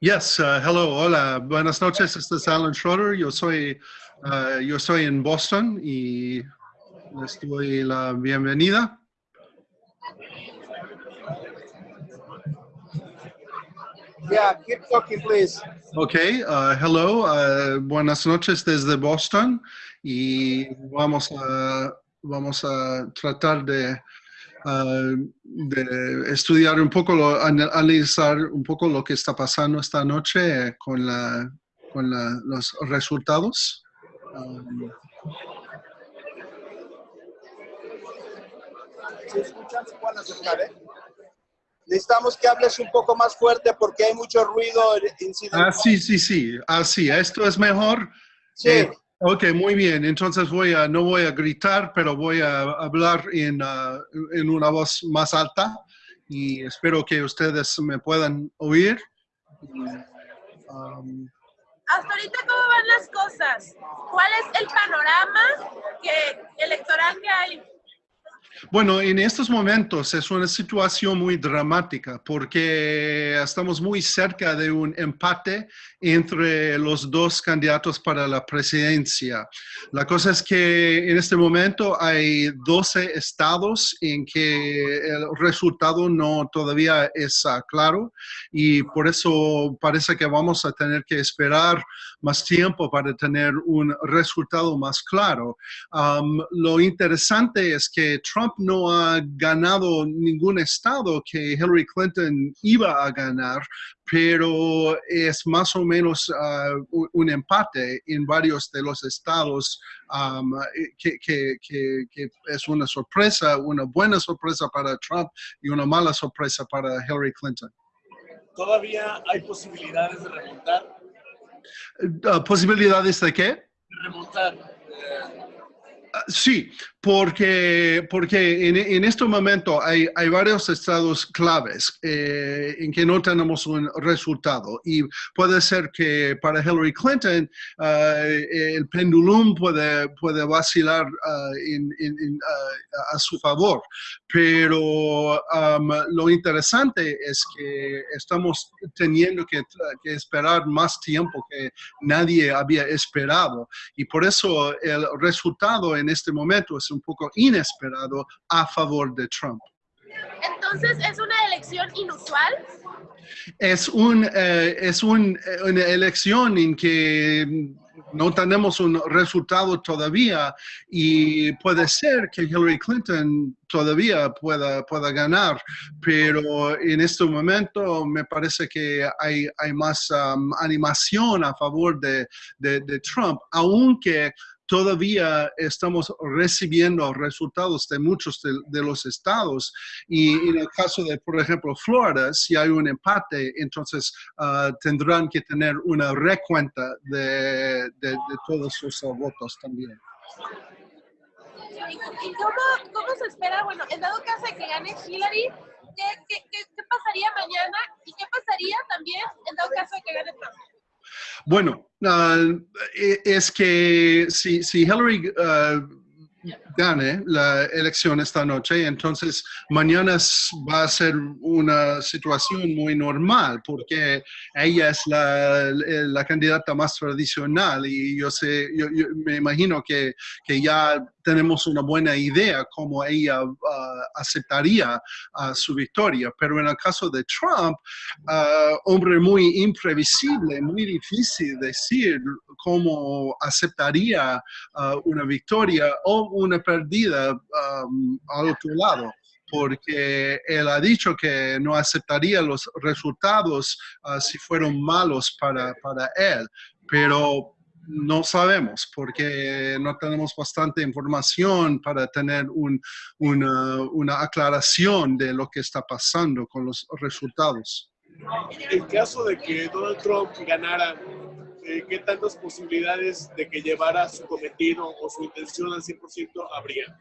Yes, uh, hello, hola, buenas noches, este es Alan Schroeder, yo soy, uh, yo soy en Boston y les doy la bienvenida. Yeah, keep talking, please. Ok, uh, hello, uh, buenas noches desde Boston y vamos a, vamos a tratar de, uh, de estudiar un poco, lo, ana- analizar un poco lo que está pasando esta noche con, la, con la- los resultados. Um, escuchan, se pueden acercar, ¿eh? Necesitamos que hables un poco más fuerte porque hay mucho ruido incidental. Ah, sí, sí, sí. Ah, sí, esto es mejor. Sí, Eh, ok, muy bien. Entonces voy a, no voy a gritar, pero voy a hablar en, ah, en una voz más alta y espero que ustedes me puedan oír. Um, Hasta ahorita, ¿cómo van las cosas? ¿Cuál es el panorama que, electoral que hay? Bueno, en estos momentos es una situación muy dramática porque estamos muy cerca de un empate entre los dos candidatos para la presidencia. La cosa es que en este momento hay 12 estados en que el resultado no todavía es ah, claro y por eso parece que vamos a tener que esperar más tiempo para tener un resultado más claro. Lo interesante es que Trump no ha ganado ningún estado que Hillary Clinton iba a ganar, pero es más o menos uh, un, empate en varios de los estados que- que es una sorpresa, una buena sorpresa para Trump y una mala sorpresa para Hillary Clinton. todavía hay posibilidades de remontar. Uh, ¿Posibilidades de qué? remontar. eh, Ah, Sí, porque, porque en, en este momento hay, hay varios estados claves eh, en que no tenemos un resultado. Y puede ser que para Hillary Clinton ah, el pendulum puede, puede vacilar ah, a su favor, pero am, lo interesante es que estamos teniendo que, que esperar más tiempo que nadie había esperado. Y por eso el resultado en este momento es un poco inesperado a favor de Trump. Entonces, ¿es una elección inusual? Es, un, eh, es un- eh, una elección en que no tenemos un resultado todavía y puede ser que Hillary Clinton todavía pueda, pueda ganar, pero en este momento me parece que hay, hay más um, animación a favor de, de- de Trump, aunque todavía estamos recibiendo resultados de muchos de, de los estados y en el caso de, por ejemplo, Florida, si hay un empate, entonces ah, tendrán que tener una recuenta de, de- de todos sus ah, votos también. ¿Y, y cómo, cómo se espera? Bueno, en dado caso de que gane Hillary, ¿qué, qué, qué, qué pasaría mañana? ¿Y qué pasaría también en dado caso de que gane Trump? Bueno, e- es que si, si Hillary ah, gane la elección esta noche, entonces mañana va a ser una situación muy normal porque ella es la, la candidata más tradicional y yo sé, yo, yo me imagino que, que ya tenemos una buena idea cómo ella ah, aceptaría ah, su victoria. Pero en el caso de Trump, ah, hombre muy imprevisible, muy difícil decir cómo aceptaría ah, una victoria o una pérdida um, al otro lado porque él ha dicho que no aceptaría los resultados ah, si fueron malos para, para él, pero no sabemos porque no tenemos bastante información para tener un- una, una aclaración de lo que está pasando con los resultados. En caso de que Donald Trump ganara, eh, ¿qué tantas posibilidades de que llevara su cometido o su intención al 100% habría?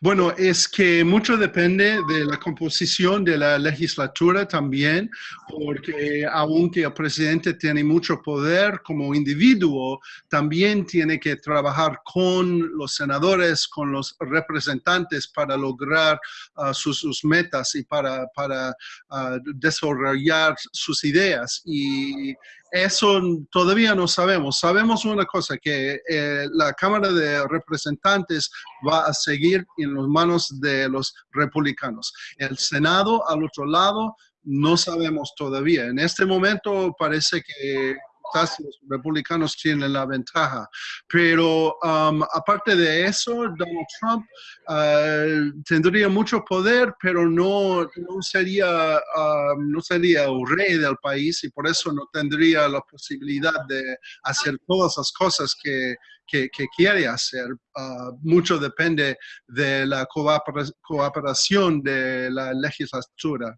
Bueno, es que mucho depende de la composición de la legislatura también, porque aunque el presidente tiene mucho poder como individuo, también tiene que trabajar con los senadores, con los representantes para lograr uh, sus, sus, metas y para, para uh, desarrollar sus ideas. Y eso todavía no sabemos. Sabemos una cosa, que eh, la Cámara de Representantes va a seguir en las manos de los republicanos. El Senado, al otro lado, no sabemos todavía. En este momento parece que los republicanos tienen la ventaja. Pero um, aparte de eso, Donald Trump uh, tendría mucho poder, pero no, no, sería, um, no sería el rey del país y por eso no tendría la posibilidad de hacer todas las cosas que, que, que quiere hacer. Uh, mucho depende de la cooperación de la legislatura.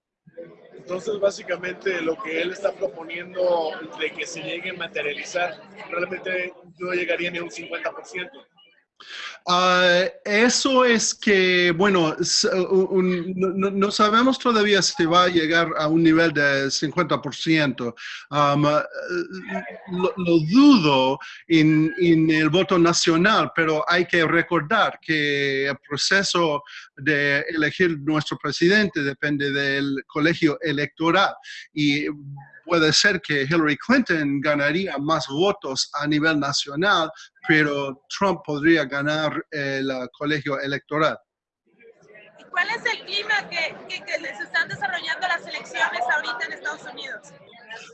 Entonces, básicamente, lo que él está proponiendo de que se llegue a materializar, realmente no llegaría ni a un 50%. Uh, eso es que, bueno, no, sabemos todavía si va a llegar a un nivel de 50%. Um, lo, lo, dudo en, el voto nacional, pero hay que recordar que el proceso de elegir nuestro presidente depende del colegio electoral y puede ser que Hillary Clinton ganaría más votos a nivel nacional, pero Trump podría ganar el uh, colegio electoral. ¿Y cuál es el clima que, que, que, se están desarrollando las elecciones ahorita en Estados Unidos?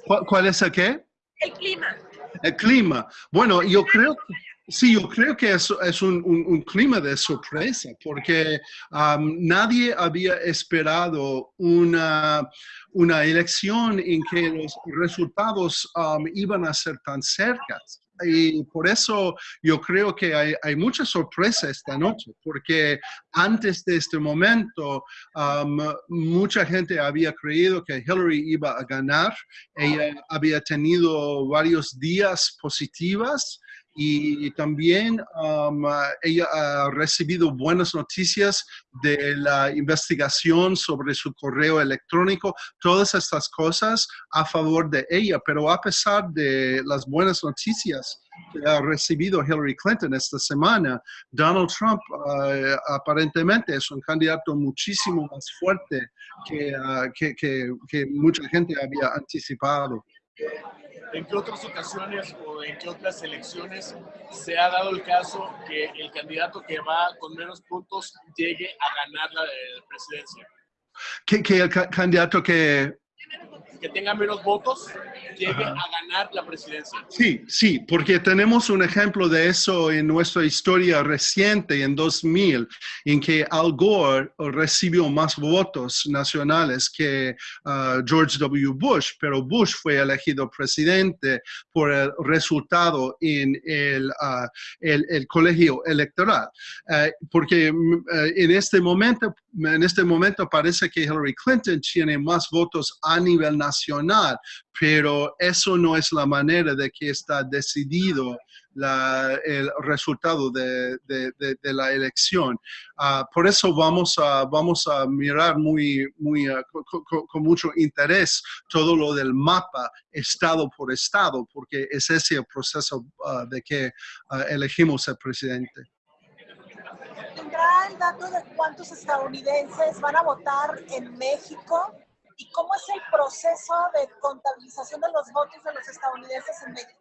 ¿Cuál, cuál es el qué? El clima. El clima. Bueno, yo creo que... Sí, yo creo que es, es un, clima de sorpresa porque um, nadie había esperado una, una elección en que los resultados um, iban a ser tan cercanos y por eso yo creo que hay, hay, mucha sorpresa esta noche, porque antes de este momento um, mucha gente había creído que Hillary iba a ganar. Ella había tenido varios días positivas y también um, ella ha recibido buenas noticias de la investigación sobre su correo electrónico, todas estas cosas a favor de ella, pero a pesar de las buenas noticias que ha recibido Hillary Clinton esta semana, Donald Trump uh, aparentemente es un candidato muchísimo más fuerte que, uh, que, mucha gente había anticipado. ¿En qué otras ocasiones o en qué otras elecciones se ha dado el caso que el candidato que va con menos puntos llegue a ganar la eh, presidencia? Que, que el ca candidato que que tenga menos votos llegue Ajá. a ganar la presidencia. Sí, sí, porque tenemos un ejemplo de eso en nuestra historia reciente, en 2000, en que Al Gore recibió más votos nacionales que uh, George W. Bush, pero Bush fue elegido presidente por el resultado en el, uh, el, el colegio electoral. Uh, porque en este momento en este momento parece que Hillary Clinton tiene más votos a nivel nacional, pero eso no es la manera de que está decidido el resultado de, la elección. Uh, por eso vamos a, mirar muy, uh, con, mucho interés todo lo del mapa estado por estado, porque es ese el proceso uh, de que elegimos el presidente el dato de cuántos estadounidenses van a votar en México y cómo es el proceso de contabilización de los votos de los estadounidenses en México.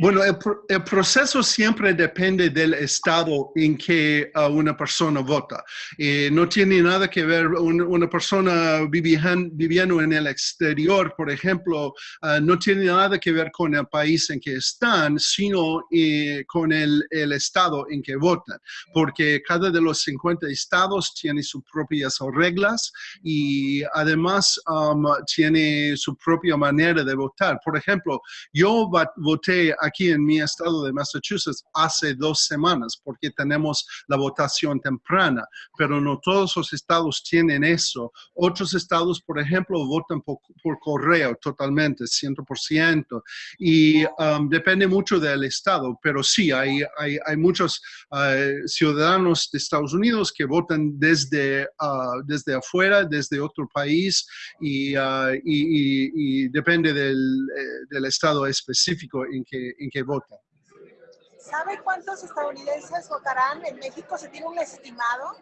Bueno, el, el, proceso siempre depende del estado en que uh, una persona vota. Eh, no tiene nada que ver un, una persona viviendo, en el exterior, por ejemplo, uh, no tiene nada que ver con el país en que están, sino eh, con el, el, estado en que votan, porque cada de los 50 estados tiene sus propias reglas y además um, tiene su propia manera de votar. Por ejemplo, yo voté aquí en mi estado de Massachusetts hace dos semanas porque tenemos la votación temprana, pero no todos los estados tienen eso. Otros estados, por ejemplo, votan por, correo totalmente, 100%, y um, depende mucho del estado, pero sí, hay, hay, muchos uh, ciudadanos de Estados Unidos que votan desde, uh, desde afuera, desde otro país, y, uh, y depende del, eh, del estado específico en que, en que votan. ¿Sabe cuántos estadounidenses votarán en México? ¿Se tiene un estimado?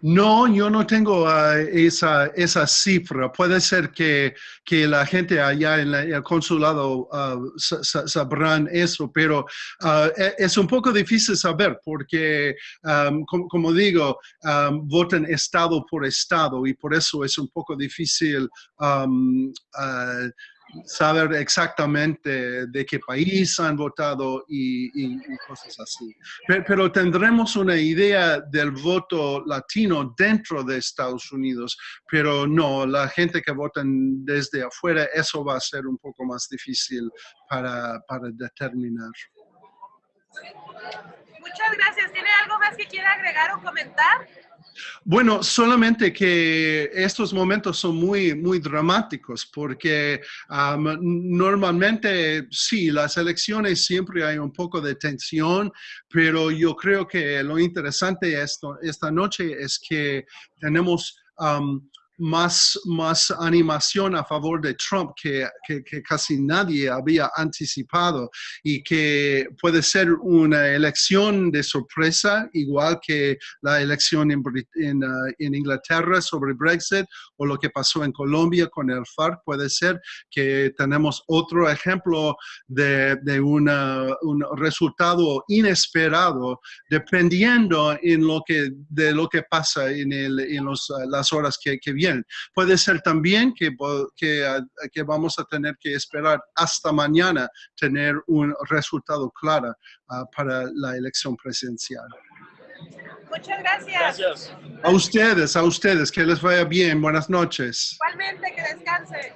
No, yo no tengo uh, esa, esa cifra. Puede ser que, que la gente allá en la- el consulado uh, sa- sa- sabrán eso, pero uh, es un poco difícil saber porque, um, como, como digo, um, votan estado por estado y por eso es un poco difícil um, uh, saber exactamente de qué país han votado y, y- y cosas así. Pe- Pero tendremos una idea del voto latino dentro de Estados Unidos, pero no, la gente que votan desde afuera, eso va a ser un poco más difícil para, para determinar. Muchas gracias. ¿Tiene algo más que quiera agregar o comentar? Bueno, solamente que estos momentos son muy, muy dramáticos porque am, normalmente sí, las elecciones siempre hay un poco de tensión, pero yo creo que lo interesante esta noche es que tenemos am, más, más animación a favor de Trump que, que- que casi nadie había anticipado y que puede ser una elección de sorpresa, igual que la elección en, en, ah, en Inglaterra sobre Brexit o lo que pasó en Colombia con el FARC. Puede ser que tenemos otro ejemplo de, de una- un resultado inesperado dependiendo en lo que, de lo que pasa en, el- en los, ah, las horas que, que vienen. Puede ser también que, ah, que vamos a tener que esperar hasta mañana tener un resultado claro ah, para la elección presidencial. Muchas gracias. Gracias. A ustedes, a ustedes, que les vaya bien. Buenas noches. Igualmente, que descanse.